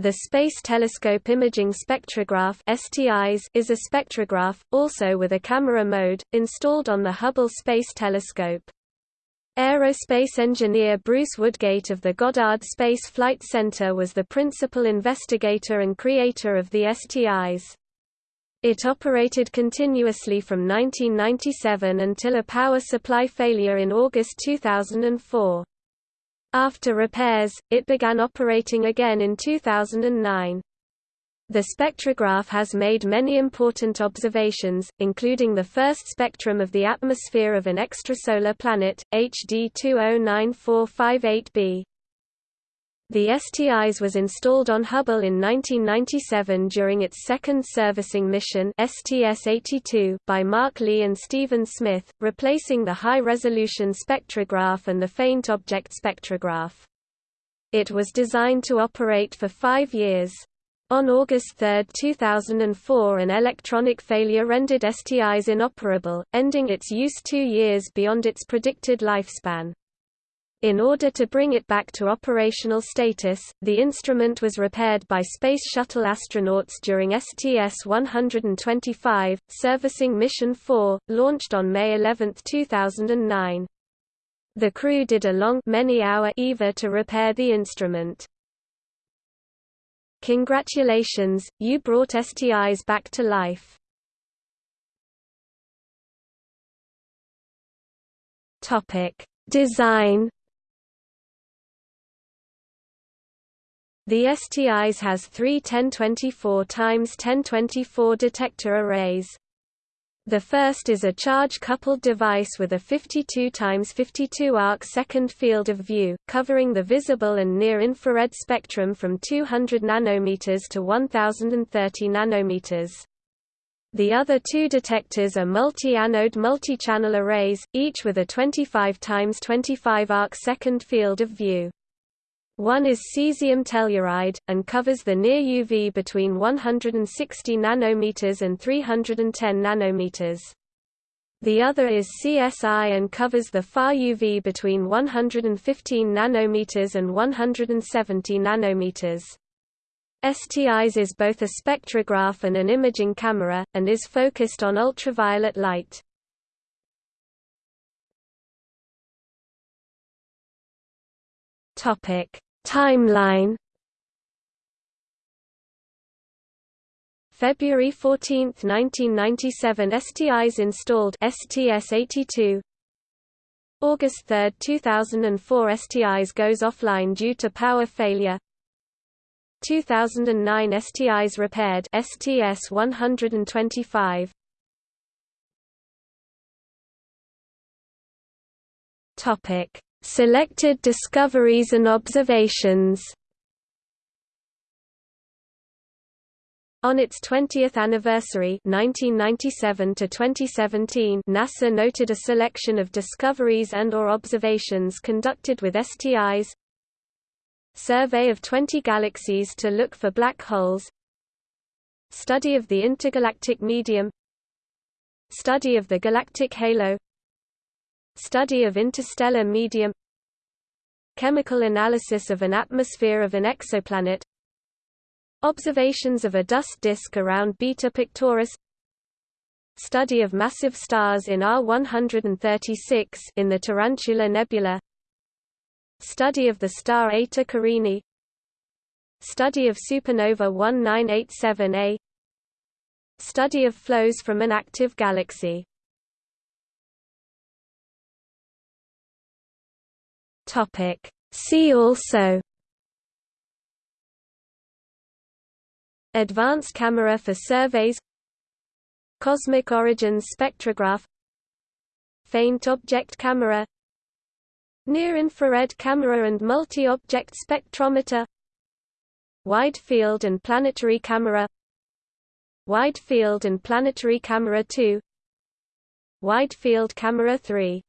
The Space Telescope Imaging Spectrograph is a spectrograph, also with a camera mode, installed on the Hubble Space Telescope. Aerospace engineer Bruce Woodgate of the Goddard Space Flight Center was the principal investigator and creator of the STIS. It operated continuously from 1997 until a power supply failure in August 2004. After repairs, it began operating again in 2009. The spectrograph has made many important observations, including the first spectrum of the atmosphere of an extrasolar planet, HD 209458b. The STIS was installed on Hubble in 1997 during its second servicing mission STS-82 by Mark Lee and Stephen Smith, replacing the high-resolution spectrograph and the faint object spectrograph. It was designed to operate for five years. On August 3, 2004 an electronic failure rendered STIS inoperable, ending its use two years beyond its predicted lifespan. In order to bring it back to operational status, the instrument was repaired by Space Shuttle astronauts during STS-125, servicing Mission 4, launched on May 11, 2009. The crew did a long many-hour EVA to repair the instrument. Congratulations, you brought STIS back to life. Topic: Design The STIS has three 1024 x 1024 detector arrays. The first is a charge-coupled device with a 52 x 52 arc-second field of view, covering the visible and near-infrared spectrum from 200 nanometers to 1030 nanometers. The other two detectors are multi-anode multi-channel arrays, each with a 25 x 25 arc-second field of view. One is cesium telluride, and covers the near UV between 160 nanometers and 310 nanometers. The other is CsI and covers the far UV between 115 nanometers and 170 nanometers. STIS is both a spectrograph and an imaging camera, and is focused on ultraviolet light. Topic Timeline. February 14, 1997 STIS installed STS-82 August 3, 2004 STIS goes offline due to power failure. 2009 STIS repaired STS-125 Topic Selected discoveries and observations. On its 20th anniversary 1997 to 2017, NASA noted a selection of discoveries and or observations conducted with STIS Survey of 20 galaxies to look for black holes Study of the intergalactic medium Study of the galactic halo Study of interstellar medium Chemical analysis of an atmosphere of an exoplanet Observations of a dust disk around Beta Pictoris Study of massive stars in R136 in the Tarantula Nebula Study of the star Eta Carinae Study of supernova 1987A Study of flows from an active galaxy Topic. See also Advanced camera for surveys Cosmic origins spectrograph Faint object camera Near-infrared camera and multi-object spectrometer Wide field and planetary camera Wide field and planetary camera 2 Wide field camera 3